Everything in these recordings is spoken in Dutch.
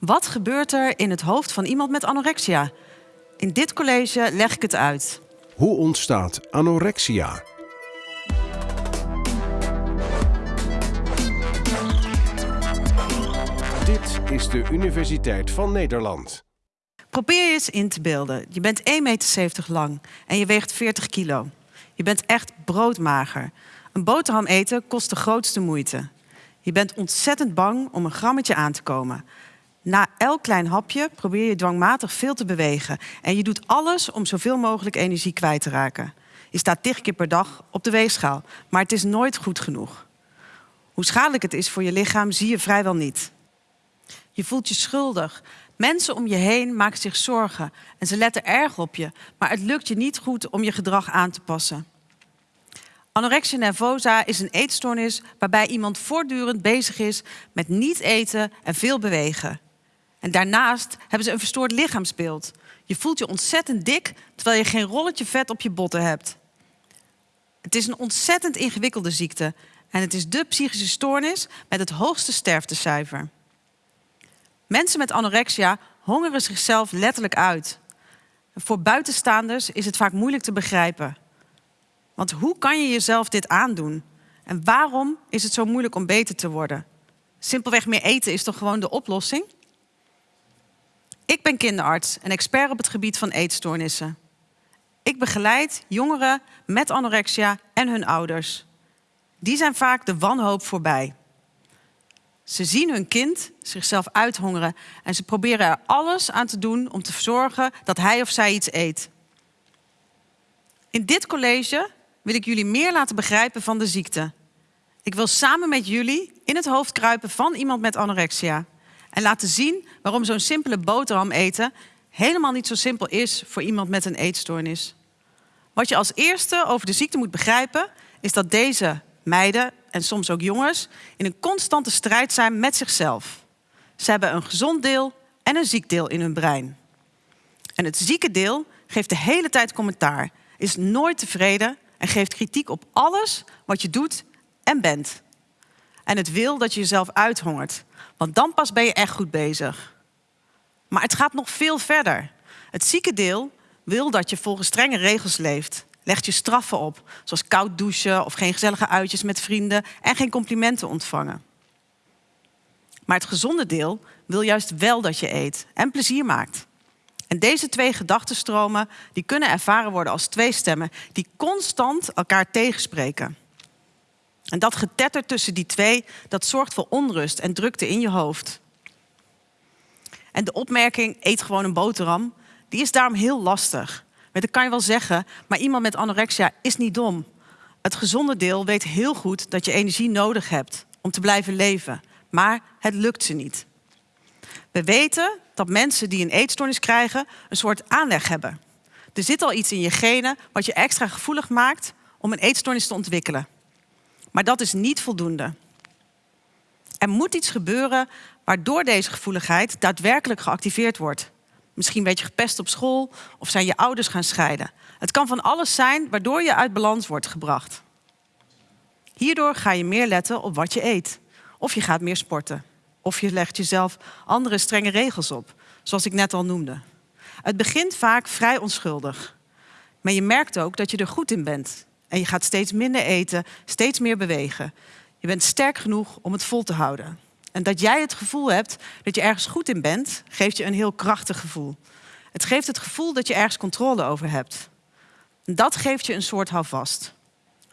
Wat gebeurt er in het hoofd van iemand met anorexia? In dit college leg ik het uit. Hoe ontstaat anorexia? Dit is de Universiteit van Nederland. Probeer je eens in te beelden. Je bent 1,70 meter lang en je weegt 40 kilo. Je bent echt broodmager. Een boterham eten kost de grootste moeite. Je bent ontzettend bang om een grammetje aan te komen. Na elk klein hapje probeer je dwangmatig veel te bewegen. En je doet alles om zoveel mogelijk energie kwijt te raken. Je staat tig keer per dag op de weegschaal, maar het is nooit goed genoeg. Hoe schadelijk het is voor je lichaam zie je vrijwel niet. Je voelt je schuldig. Mensen om je heen maken zich zorgen en ze letten erg op je, maar het lukt je niet goed om je gedrag aan te passen. Anorexia nervosa is een eetstoornis waarbij iemand voortdurend bezig is met niet eten en veel bewegen. En daarnaast hebben ze een verstoord lichaamsbeeld. Je voelt je ontzettend dik terwijl je geen rolletje vet op je botten hebt. Het is een ontzettend ingewikkelde ziekte en het is de psychische stoornis met het hoogste sterftecijfer. Mensen met anorexia hongeren zichzelf letterlijk uit. Voor buitenstaanders is het vaak moeilijk te begrijpen. Want hoe kan je jezelf dit aandoen? En waarom is het zo moeilijk om beter te worden? Simpelweg meer eten is toch gewoon de oplossing? Ik ben kinderarts en expert op het gebied van eetstoornissen. Ik begeleid jongeren met anorexia en hun ouders. Die zijn vaak de wanhoop voorbij. Ze zien hun kind zichzelf uithongeren en ze proberen er alles aan te doen om te zorgen dat hij of zij iets eet. In dit college wil ik jullie meer laten begrijpen van de ziekte. Ik wil samen met jullie in het hoofd kruipen van iemand met anorexia. En laten zien waarom zo'n simpele boterham eten helemaal niet zo simpel is voor iemand met een eetstoornis. Wat je als eerste over de ziekte moet begrijpen, is dat deze meiden en soms ook jongens in een constante strijd zijn met zichzelf. Ze hebben een gezond deel en een ziek deel in hun brein. En het zieke deel geeft de hele tijd commentaar, is nooit tevreden en geeft kritiek op alles wat je doet en bent. En het wil dat je jezelf uithongert, want dan pas ben je echt goed bezig. Maar het gaat nog veel verder. Het zieke deel wil dat je volgens strenge regels leeft. Legt je straffen op, zoals koud douchen of geen gezellige uitjes met vrienden en geen complimenten ontvangen. Maar het gezonde deel wil juist wel dat je eet en plezier maakt. En deze twee gedachtenstromen die kunnen ervaren worden als twee stemmen die constant elkaar tegenspreken. En dat getetter tussen die twee, dat zorgt voor onrust en drukte in je hoofd. En de opmerking, eet gewoon een boterham, die is daarom heel lastig. Dat kan je wel zeggen, maar iemand met anorexia is niet dom. Het gezonde deel weet heel goed dat je energie nodig hebt om te blijven leven. Maar het lukt ze niet. We weten dat mensen die een eetstoornis krijgen een soort aanleg hebben. Er zit al iets in je genen wat je extra gevoelig maakt om een eetstoornis te ontwikkelen. Maar dat is niet voldoende. Er moet iets gebeuren waardoor deze gevoeligheid daadwerkelijk geactiveerd wordt. Misschien werd je gepest op school of zijn je ouders gaan scheiden. Het kan van alles zijn waardoor je uit balans wordt gebracht. Hierdoor ga je meer letten op wat je eet. Of je gaat meer sporten. Of je legt jezelf andere strenge regels op, zoals ik net al noemde. Het begint vaak vrij onschuldig. Maar je merkt ook dat je er goed in bent. En je gaat steeds minder eten, steeds meer bewegen. Je bent sterk genoeg om het vol te houden. En dat jij het gevoel hebt dat je ergens goed in bent, geeft je een heel krachtig gevoel. Het geeft het gevoel dat je ergens controle over hebt. En dat geeft je een soort houvast.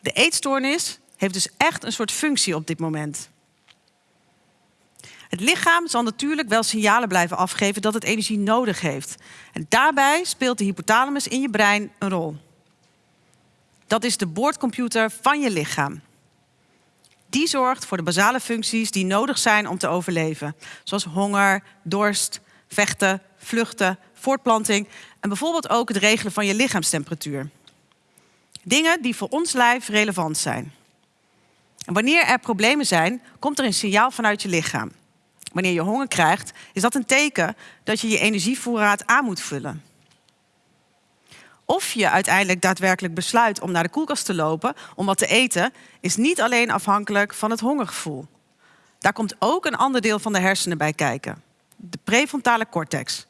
De eetstoornis heeft dus echt een soort functie op dit moment. Het lichaam zal natuurlijk wel signalen blijven afgeven dat het energie nodig heeft. En daarbij speelt de hypothalamus in je brein een rol. Dat is de boordcomputer van je lichaam. Die zorgt voor de basale functies die nodig zijn om te overleven. Zoals honger, dorst, vechten, vluchten, voortplanting en bijvoorbeeld ook het regelen van je lichaamstemperatuur. Dingen die voor ons lijf relevant zijn. En wanneer er problemen zijn, komt er een signaal vanuit je lichaam. Wanneer je honger krijgt, is dat een teken dat je je energievoorraad aan moet vullen. Of je uiteindelijk daadwerkelijk besluit om naar de koelkast te lopen om wat te eten, is niet alleen afhankelijk van het hongergevoel. Daar komt ook een ander deel van de hersenen bij kijken. de prefrontale cortex.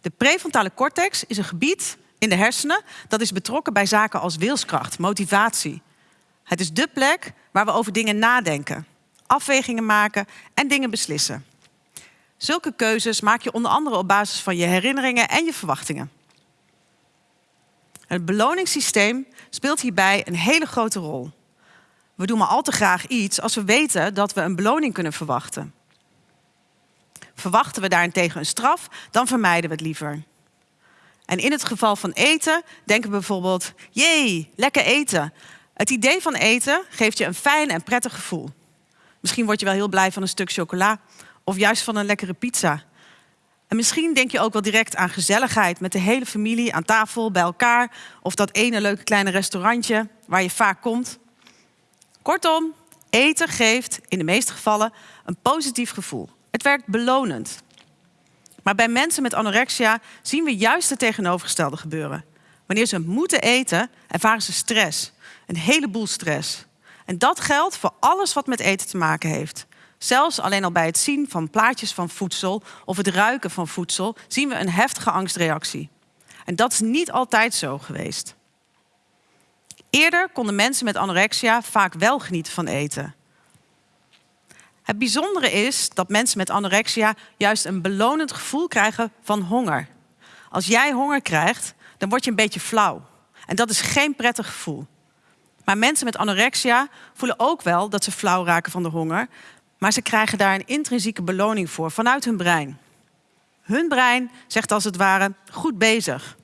De prefrontale cortex is een gebied in de hersenen dat is betrokken bij zaken als wilskracht, motivatie. Het is de plek waar we over dingen nadenken, afwegingen maken en dingen beslissen. Zulke keuzes maak je onder andere op basis van je herinneringen en je verwachtingen. Het beloningssysteem speelt hierbij een hele grote rol. We doen maar al te graag iets als we weten dat we een beloning kunnen verwachten. Verwachten we daarentegen een straf, dan vermijden we het liever. En in het geval van eten denken we bijvoorbeeld: jee, lekker eten. Het idee van eten geeft je een fijn en prettig gevoel. Misschien word je wel heel blij van een stuk chocola of juist van een lekkere pizza. En misschien denk je ook wel direct aan gezelligheid met de hele familie aan tafel bij elkaar of dat ene leuke kleine restaurantje waar je vaak komt. Kortom, eten geeft in de meeste gevallen een positief gevoel. Het werkt belonend. Maar bij mensen met anorexia zien we juist het tegenovergestelde gebeuren. Wanneer ze moeten eten, ervaren ze stress. Een heleboel stress. En dat geldt voor alles wat met eten te maken heeft. Zelfs alleen al bij het zien van plaatjes van voedsel of het ruiken van voedsel zien we een heftige angstreactie. En dat is niet altijd zo geweest. Eerder konden mensen met anorexia vaak wel genieten van eten. Het bijzondere is dat mensen met anorexia juist een belonend gevoel krijgen van honger. Als jij honger krijgt, dan word je een beetje flauw. En dat is geen prettig gevoel. Maar mensen met anorexia voelen ook wel dat ze flauw raken van de honger, maar ze krijgen daar een intrinsieke beloning voor vanuit hun brein. Hun brein zegt als het ware goed bezig.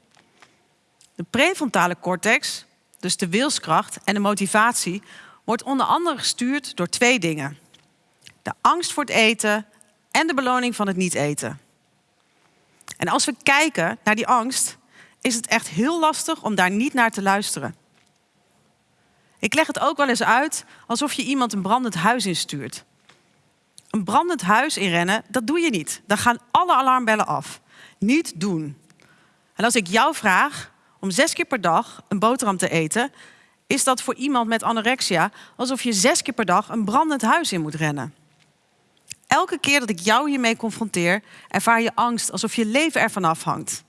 De prefrontale cortex, dus de wilskracht en de motivatie, wordt onder andere gestuurd door twee dingen de angst voor het eten en de beloning van het niet eten. En als we kijken naar die angst, is het echt heel lastig om daar niet naar te luisteren. Ik leg het ook wel eens uit alsof je iemand een brandend huis instuurt. Een brandend huis inrennen, dat doe je niet. Dan gaan alle alarmbellen af. Niet doen. En als ik jou vraag om zes keer per dag een boterham te eten, is dat voor iemand met anorexia alsof je zes keer per dag een brandend huis in moet rennen. Elke keer dat ik jou hiermee confronteer, ervaar je angst alsof je leven ervan afhangt.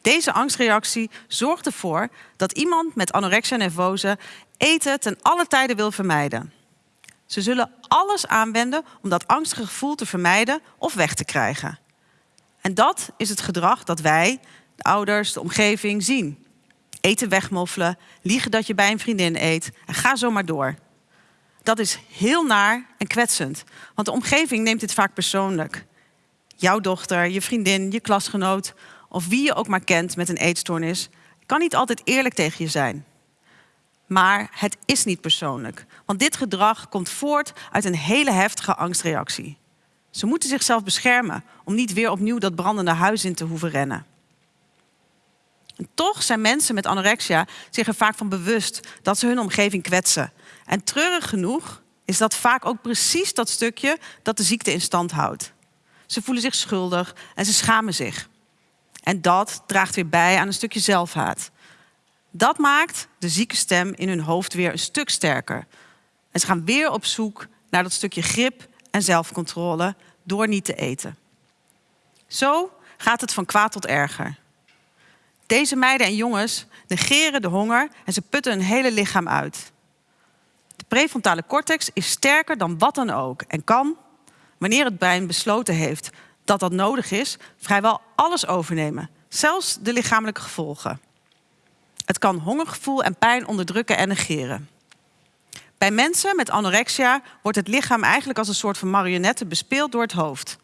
Deze angstreactie zorgt ervoor dat iemand met anorexia nervose eten ten alle tijde wil vermijden. Ze zullen alles aanwenden om dat angstige gevoel te vermijden of weg te krijgen. En dat is het gedrag dat wij, de ouders, de omgeving zien. Eten wegmoffelen, liegen dat je bij een vriendin eet en ga zo maar door. Dat is heel naar en kwetsend, want de omgeving neemt dit vaak persoonlijk. Jouw dochter, je vriendin, je klasgenoot of wie je ook maar kent met een eetstoornis, kan niet altijd eerlijk tegen je zijn. Maar het is niet persoonlijk, want dit gedrag komt voort uit een hele heftige angstreactie. Ze moeten zichzelf beschermen om niet weer opnieuw dat brandende huis in te hoeven rennen. En toch zijn mensen met anorexia zich er vaak van bewust dat ze hun omgeving kwetsen en treurig genoeg is dat vaak ook precies dat stukje dat de ziekte in stand houdt. Ze voelen zich schuldig en ze schamen zich. En dat draagt weer bij aan een stukje zelfhaat. Dat maakt de zieke stem in hun hoofd weer een stuk sterker. En ze gaan weer op zoek naar dat stukje grip en zelfcontrole door niet te eten. Zo gaat het van kwaad tot erger. Deze meiden en jongens negeren de honger en ze putten hun hele lichaam uit prefrontale cortex is sterker dan wat dan ook en kan, wanneer het brein besloten heeft dat dat nodig is, vrijwel alles overnemen, zelfs de lichamelijke gevolgen. Het kan hongergevoel en pijn onderdrukken en negeren. Bij mensen met anorexia wordt het lichaam eigenlijk als een soort van marionette bespeeld door het hoofd.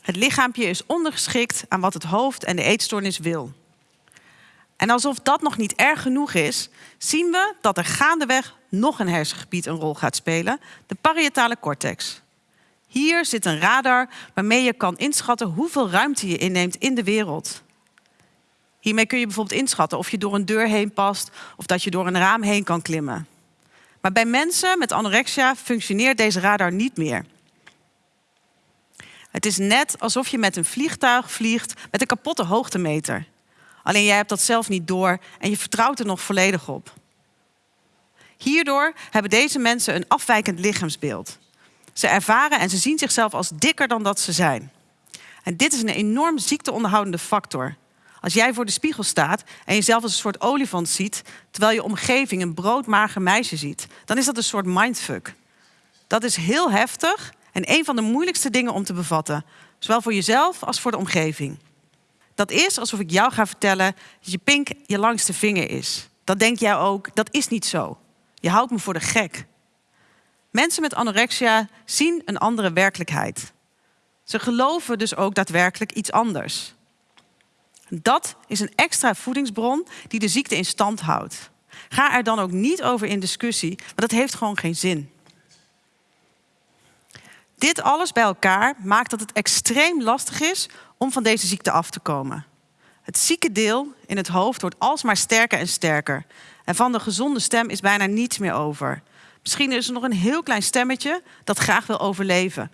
Het lichaampje is ondergeschikt aan wat het hoofd en de eetstoornis wil. En alsof dat nog niet erg genoeg is, zien we dat er gaandeweg nog een hersengebied een rol gaat spelen, de parietale cortex. Hier zit een radar waarmee je kan inschatten hoeveel ruimte je inneemt in de wereld. Hiermee kun je bijvoorbeeld inschatten of je door een deur heen past of dat je door een raam heen kan klimmen. Maar bij mensen met anorexia functioneert deze radar niet meer. Het is net alsof je met een vliegtuig vliegt met een kapotte hoogtemeter. Alleen jij hebt dat zelf niet door en je vertrouwt er nog volledig op. Hierdoor hebben deze mensen een afwijkend lichaamsbeeld. Ze ervaren en ze zien zichzelf als dikker dan dat ze zijn. En dit is een enorm ziekteonderhoudende factor. Als jij voor de spiegel staat en jezelf als een soort olifant ziet, terwijl je omgeving een broodmager meisje ziet, dan is dat een soort mindfuck. Dat is heel heftig en een van de moeilijkste dingen om te bevatten, zowel voor jezelf als voor de omgeving. Dat is alsof ik jou ga vertellen dat je pink je langste vinger is. Dan denk jij ook, dat is niet zo. Je houdt me voor de gek. Mensen met anorexia zien een andere werkelijkheid. Ze geloven dus ook daadwerkelijk iets anders. Dat is een extra voedingsbron die de ziekte in stand houdt. Ga er dan ook niet over in discussie, want dat heeft gewoon geen zin. Dit alles bij elkaar maakt dat het extreem lastig is om van deze ziekte af te komen. Het zieke deel in het hoofd wordt alsmaar sterker en sterker. En van de gezonde stem is bijna niets meer over. Misschien is er nog een heel klein stemmetje dat graag wil overleven.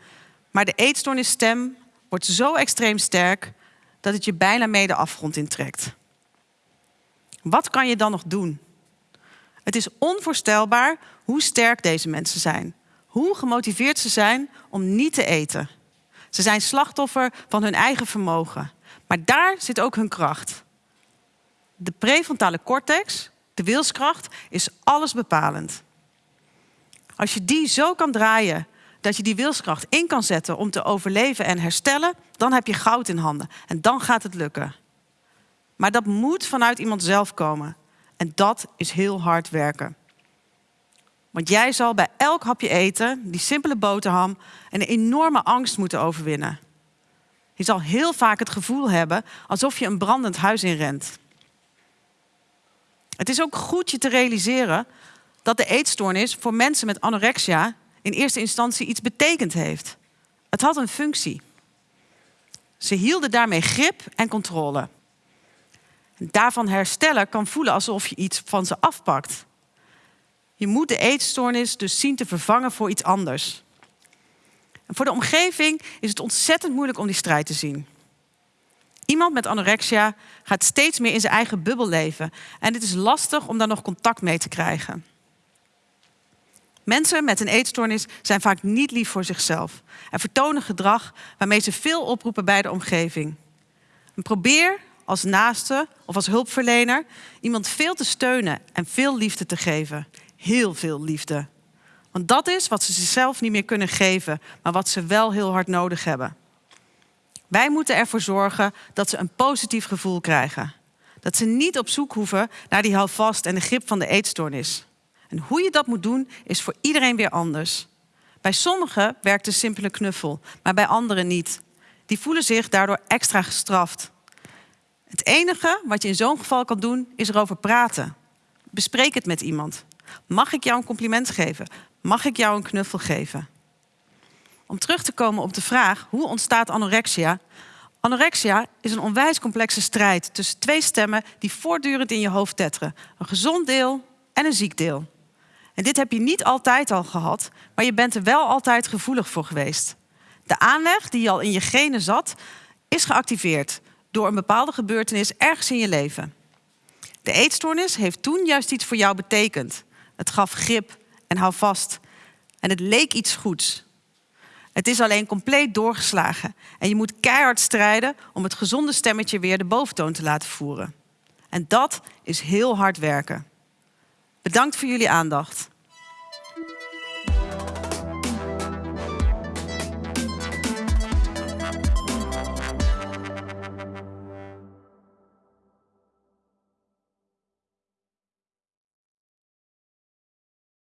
Maar de eetstoornisstem wordt zo extreem sterk dat het je bijna mee de afgrond intrekt. Wat kan je dan nog doen? Het is onvoorstelbaar hoe sterk deze mensen zijn. Hoe gemotiveerd ze zijn om niet te eten. Ze zijn slachtoffer van hun eigen vermogen. Maar daar zit ook hun kracht. De prefrontale cortex, de wilskracht, is alles bepalend. Als je die zo kan draaien dat je die wilskracht in kan zetten om te overleven en herstellen, dan heb je goud in handen. En dan gaat het lukken. Maar dat moet vanuit iemand zelf komen. En dat is heel hard werken. Want jij zal bij elk hapje eten, die simpele boterham, een enorme angst moeten overwinnen. Je zal heel vaak het gevoel hebben alsof je een brandend huis inrent. Het is ook goed je te realiseren dat de eetstoornis voor mensen met anorexia in eerste instantie iets betekend heeft. Het had een functie. Ze hielden daarmee grip en controle. Daarvan herstellen kan voelen alsof je iets van ze afpakt. Je moet de eetstoornis dus zien te vervangen voor iets anders. Voor de omgeving is het ontzettend moeilijk om die strijd te zien. Iemand met anorexia gaat steeds meer in zijn eigen bubbel leven. En het is lastig om daar nog contact mee te krijgen. Mensen met een eetstoornis zijn vaak niet lief voor zichzelf en vertonen gedrag waarmee ze veel oproepen bij de omgeving. Probeer als naaste of als hulpverlener iemand veel te steunen en veel liefde te geven. Heel veel liefde. Want dat is wat ze zichzelf niet meer kunnen geven, maar wat ze wel heel hard nodig hebben. Wij moeten ervoor zorgen dat ze een positief gevoel krijgen. Dat ze niet op zoek hoeven naar die houvast en de grip van de eetstoornis. En hoe je dat moet doen, is voor iedereen weer anders. Bij sommigen werkt een simpele knuffel, maar bij anderen niet. Die voelen zich daardoor extra gestraft. Het enige wat je in zo'n geval kan doen, is erover praten. Bespreek het met iemand. Mag ik jou een compliment geven? Mag ik jou een knuffel geven? Om terug te komen op de vraag hoe ontstaat anorexia? Anorexia is een onwijs complexe strijd tussen twee stemmen die voortdurend in je hoofd tetteren: een gezond deel en een ziek deel. En dit heb je niet altijd al gehad, maar je bent er wel altijd gevoelig voor geweest. De aanleg die al in je genen zat, is geactiveerd door een bepaalde gebeurtenis ergens in je leven. De eetstoornis heeft toen juist iets voor jou betekend. Het gaf grip en hou vast. En het leek iets goeds. Het is alleen compleet doorgeslagen. En je moet keihard strijden om het gezonde stemmetje weer de boventoon te laten voeren. En dat is heel hard werken. Bedankt voor jullie aandacht.